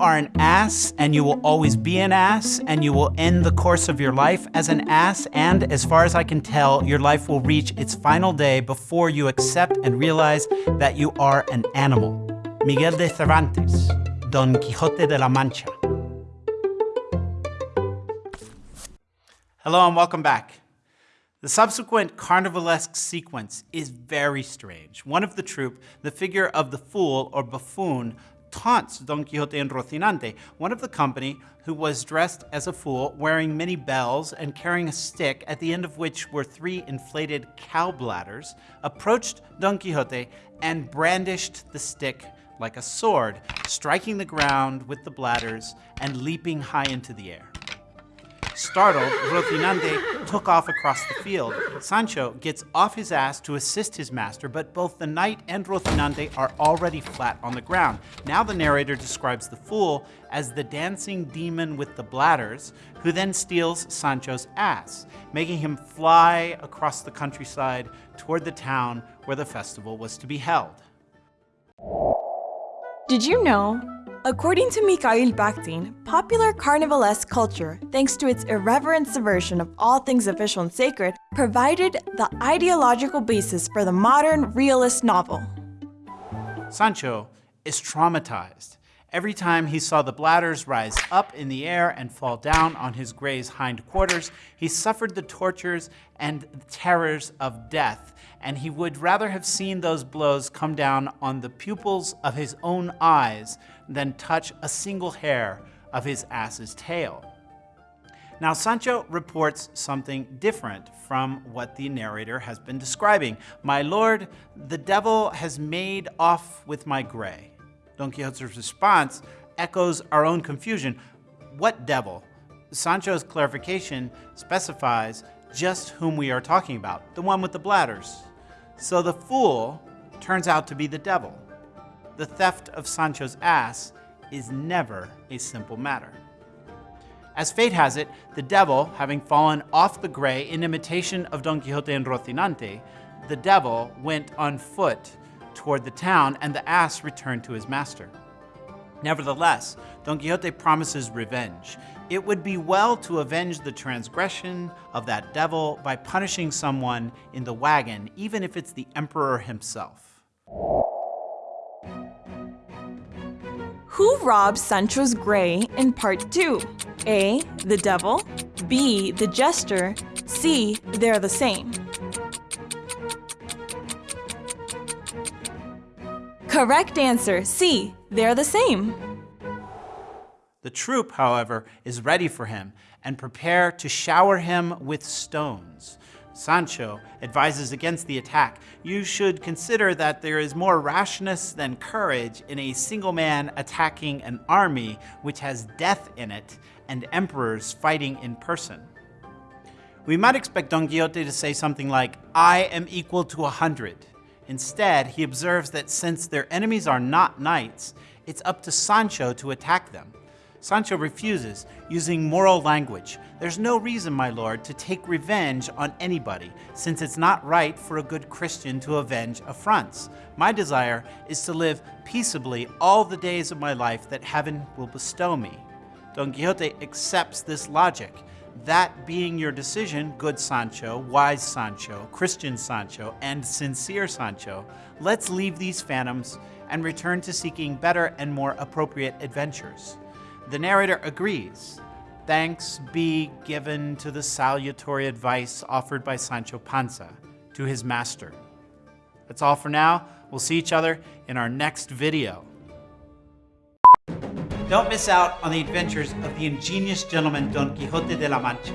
are an ass and you will always be an ass and you will end the course of your life as an ass and as far as I can tell, your life will reach its final day before you accept and realize that you are an animal. Miguel de Cervantes, Don Quixote de la Mancha. Hello and welcome back. The subsequent carnivalesque sequence is very strange. One of the troupe, the figure of the fool or buffoon, taunts Don Quixote and Rocinante, one of the company who was dressed as a fool, wearing many bells and carrying a stick, at the end of which were three inflated cow bladders, approached Don Quixote and brandished the stick like a sword, striking the ground with the bladders and leaping high into the air. Startled, Rocinante took off across the field. Sancho gets off his ass to assist his master, but both the knight and Rocinante are already flat on the ground. Now the narrator describes the fool as the dancing demon with the bladders, who then steals Sancho's ass, making him fly across the countryside toward the town where the festival was to be held. Did you know According to Mikhail Bakhtin, popular carnivalesque culture, thanks to its irreverent subversion of all things official and sacred, provided the ideological basis for the modern realist novel. Sancho is traumatized. Every time he saw the bladders rise up in the air and fall down on his gray's hindquarters, he suffered the tortures and terrors of death and he would rather have seen those blows come down on the pupils of his own eyes than touch a single hair of his ass's tail. Now, Sancho reports something different from what the narrator has been describing. My lord, the devil has made off with my gray. Don Quixote's response echoes our own confusion. What devil? Sancho's clarification specifies just whom we are talking about, the one with the bladders. So the fool turns out to be the devil. The theft of Sancho's ass is never a simple matter. As fate has it, the devil, having fallen off the gray in imitation of Don Quixote and Rocinante, the devil went on foot toward the town and the ass returned to his master. Nevertheless, Don Quixote promises revenge. It would be well to avenge the transgression of that devil by punishing someone in the wagon, even if it's the emperor himself. Who robbed Sancho's Grey in part 2? A. The devil. B. The jester. C. They're the same. Correct answer, C. They're the same. The troupe, however, is ready for him and prepare to shower him with stones. Sancho advises against the attack. You should consider that there is more rashness than courage in a single man attacking an army which has death in it and emperors fighting in person. We might expect Don Quixote to say something like, I am equal to a hundred. Instead, he observes that since their enemies are not knights, it's up to Sancho to attack them. Sancho refuses, using moral language. There's no reason, my lord, to take revenge on anybody, since it's not right for a good Christian to avenge affronts. My desire is to live peaceably all the days of my life that heaven will bestow me. Don Quixote accepts this logic that being your decision, good Sancho, wise Sancho, Christian Sancho, and sincere Sancho, let's leave these phantoms and return to seeking better and more appropriate adventures. The narrator agrees. Thanks be given to the salutary advice offered by Sancho Panza to his master. That's all for now. We'll see each other in our next video. Don't miss out on the adventures of the ingenious gentleman Don Quixote de la Mancha.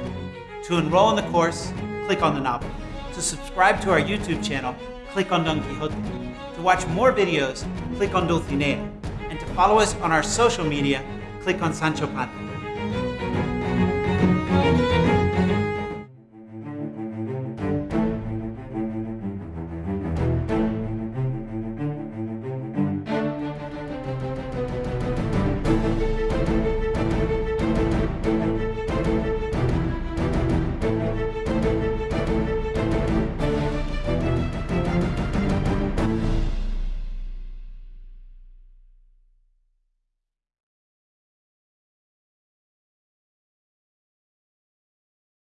To enroll in the course, click on the novel. To subscribe to our YouTube channel, click on Don Quixote. To watch more videos, click on Dulcinea. And to follow us on our social media, click on Sancho Panza.